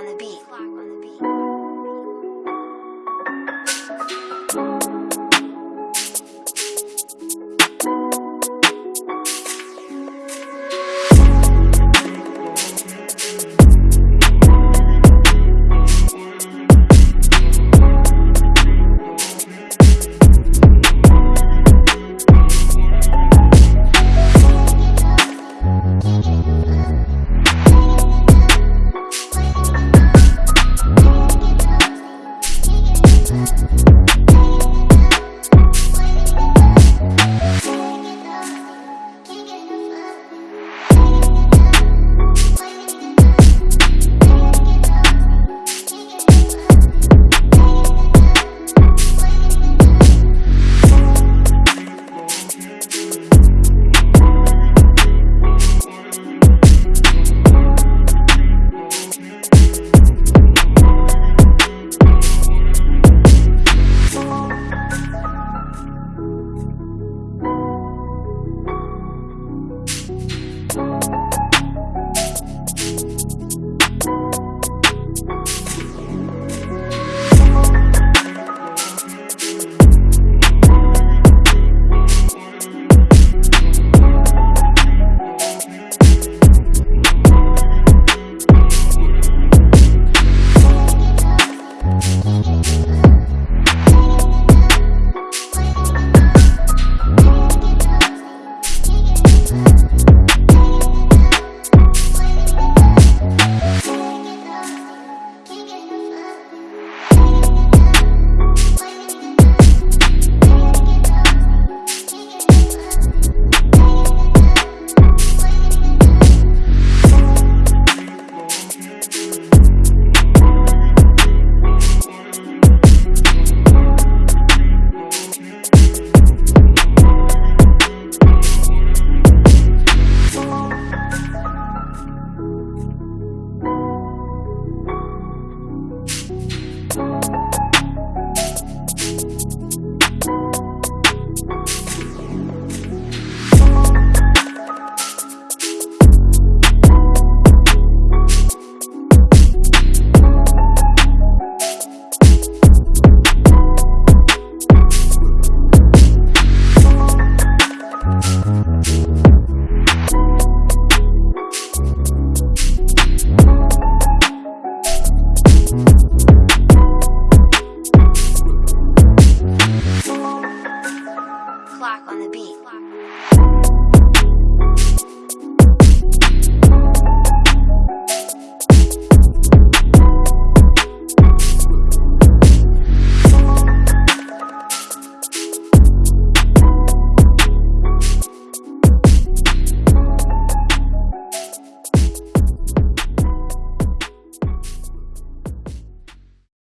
on the beat.